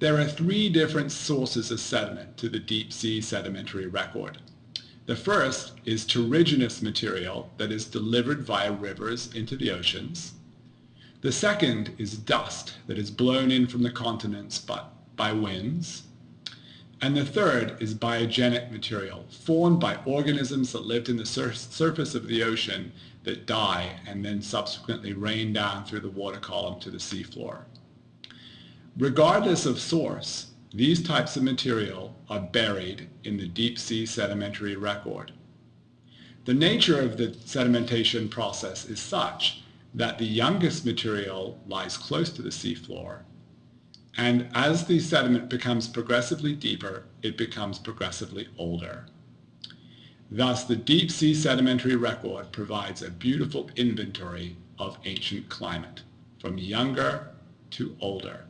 There are three different sources of sediment to the deep sea sedimentary record. The first is terrigenous material that is delivered via rivers into the oceans. The second is dust that is blown in from the continents by, by winds. And the third is biogenic material, formed by organisms that lived in the sur surface of the ocean that die and then subsequently rain down through the water column to the seafloor. Regardless of source, these types of material are buried in the deep sea sedimentary record. The nature of the sedimentation process is such that the youngest material lies close to the seafloor and as the sediment becomes progressively deeper, it becomes progressively older. Thus, the deep sea sedimentary record provides a beautiful inventory of ancient climate, from younger to older.